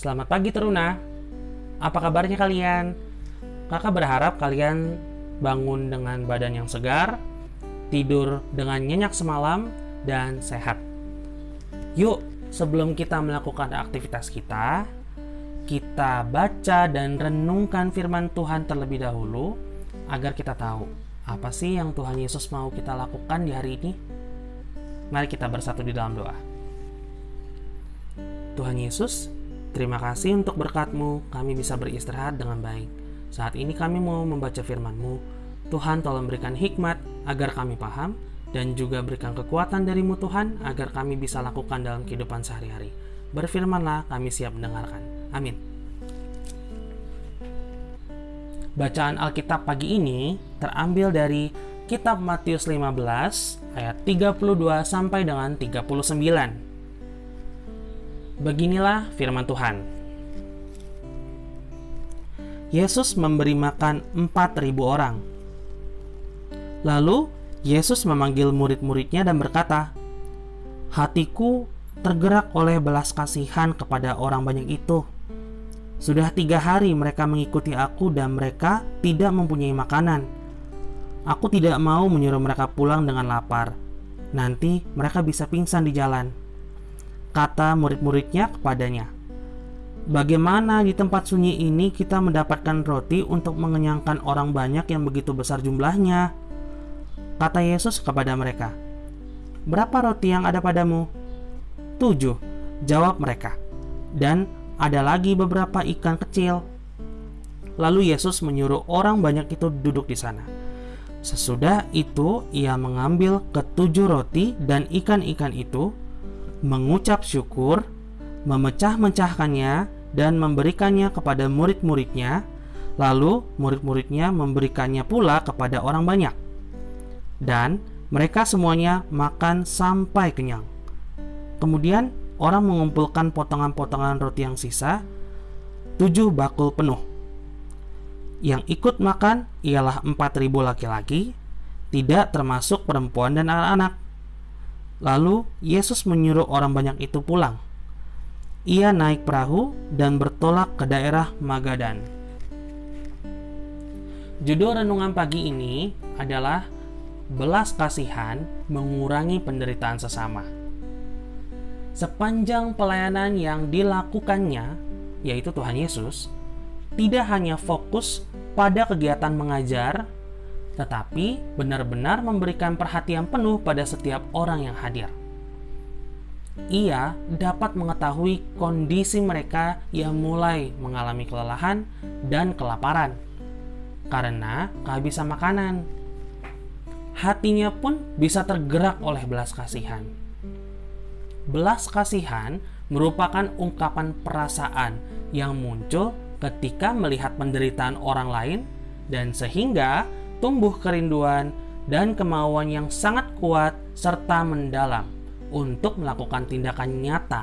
Selamat pagi Teruna. Apa kabarnya kalian? Kakak berharap kalian bangun dengan badan yang segar, tidur dengan nyenyak semalam, dan sehat. Yuk, sebelum kita melakukan aktivitas kita, kita baca dan renungkan firman Tuhan terlebih dahulu agar kita tahu apa sih yang Tuhan Yesus mau kita lakukan di hari ini. Mari kita bersatu di dalam doa. Tuhan Yesus, terima kasih untuk berkat-Mu, kami bisa beristirahat dengan baik. Saat ini kami mau membaca firman-Mu. Tuhan tolong berikan hikmat agar kami paham, dan juga berikan kekuatan darimu Tuhan agar kami bisa lakukan dalam kehidupan sehari-hari. Berfirmanlah, kami siap mendengarkan. Amin. Bacaan Alkitab pagi ini terambil dari kitab Matius 15 ayat 32 sampai dengan 39. Beginilah firman Tuhan. Yesus memberi makan 4.000 orang. Lalu Yesus memanggil murid-muridnya dan berkata, Hatiku tergerak oleh belas kasihan kepada orang banyak itu. Sudah tiga hari mereka mengikuti aku dan mereka tidak mempunyai makanan. Aku tidak mau menyuruh mereka pulang dengan lapar. Nanti mereka bisa pingsan di jalan kata murid-muridnya kepadanya. Bagaimana di tempat sunyi ini kita mendapatkan roti untuk mengenyangkan orang banyak yang begitu besar jumlahnya? Kata Yesus kepada mereka, Berapa roti yang ada padamu? Tujuh, jawab mereka. Dan ada lagi beberapa ikan kecil. Lalu Yesus menyuruh orang banyak itu duduk di sana. Sesudah itu, ia mengambil ketujuh roti dan ikan-ikan itu, mengucap syukur, memecah-mecahkannya, dan memberikannya kepada murid-muridnya, lalu murid-muridnya memberikannya pula kepada orang banyak. Dan mereka semuanya makan sampai kenyang. Kemudian orang mengumpulkan potongan-potongan roti yang sisa, tujuh bakul penuh. Yang ikut makan ialah empat ribu laki-laki, tidak termasuk perempuan dan anak-anak. Lalu Yesus menyuruh orang banyak itu pulang. Ia naik perahu dan bertolak ke daerah Magadan. Judul renungan pagi ini adalah belas kasihan mengurangi penderitaan sesama. Sepanjang pelayanan yang dilakukannya, yaitu Tuhan Yesus, tidak hanya fokus pada kegiatan mengajar tetapi benar-benar memberikan perhatian penuh pada setiap orang yang hadir. Ia dapat mengetahui kondisi mereka yang mulai mengalami kelelahan dan kelaparan karena kehabisan makanan. Hatinya pun bisa tergerak oleh belas kasihan. Belas kasihan merupakan ungkapan perasaan yang muncul ketika melihat penderitaan orang lain dan sehingga tumbuh kerinduan dan kemauan yang sangat kuat serta mendalam untuk melakukan tindakan nyata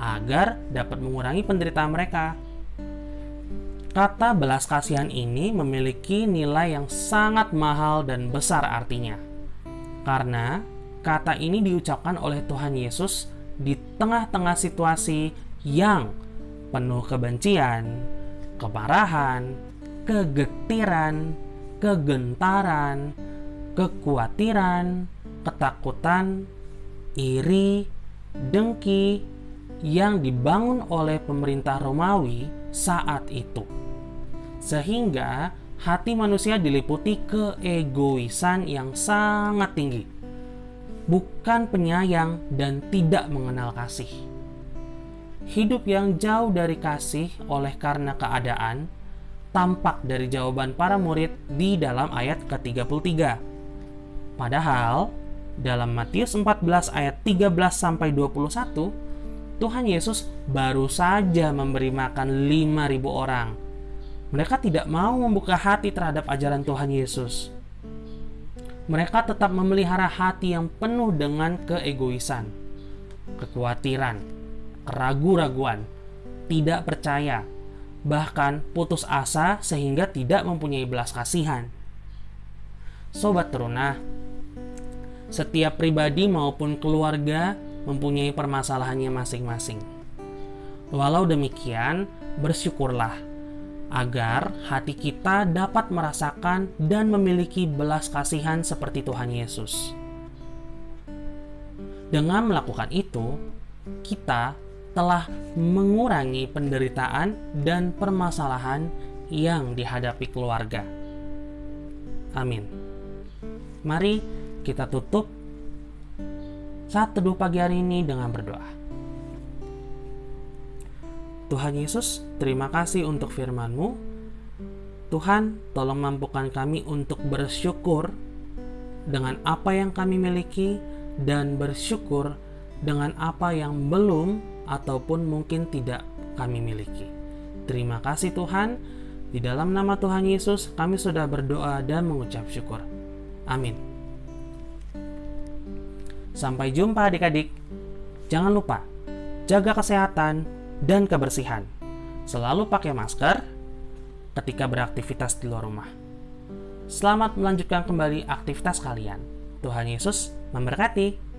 agar dapat mengurangi penderitaan mereka. Kata belas kasihan ini memiliki nilai yang sangat mahal dan besar artinya. Karena kata ini diucapkan oleh Tuhan Yesus di tengah-tengah situasi yang penuh kebencian, kemarahan, kegetiran, kegentaran, kekhawatiran, ketakutan, iri, dengki yang dibangun oleh pemerintah Romawi saat itu. Sehingga hati manusia diliputi keegoisan yang sangat tinggi. Bukan penyayang dan tidak mengenal kasih. Hidup yang jauh dari kasih oleh karena keadaan tampak dari jawaban para murid di dalam ayat ke-33. Padahal, dalam Matius 14 ayat 13 sampai 21, Tuhan Yesus baru saja memberi makan 5.000 orang. Mereka tidak mau membuka hati terhadap ajaran Tuhan Yesus. Mereka tetap memelihara hati yang penuh dengan keegoisan, kekhawatiran, keraguan-raguan, tidak percaya, bahkan putus asa sehingga tidak mempunyai belas kasihan. Sobat teruna, setiap pribadi maupun keluarga mempunyai permasalahannya masing-masing. Walau demikian, bersyukurlah agar hati kita dapat merasakan dan memiliki belas kasihan seperti Tuhan Yesus. Dengan melakukan itu, kita telah mengurangi penderitaan dan permasalahan yang dihadapi keluarga. Amin. Mari kita tutup saat teduh pagi hari ini dengan berdoa. Tuhan Yesus, terima kasih untuk firman-Mu. Tuhan, tolong mampukan kami untuk bersyukur dengan apa yang kami miliki dan bersyukur dengan apa yang belum ataupun mungkin tidak kami miliki. Terima kasih Tuhan. Di dalam nama Tuhan Yesus, kami sudah berdoa dan mengucap syukur. Amin. Sampai jumpa adik-adik. Jangan lupa, jaga kesehatan dan kebersihan. Selalu pakai masker ketika beraktivitas di luar rumah. Selamat melanjutkan kembali aktivitas kalian. Tuhan Yesus memberkati.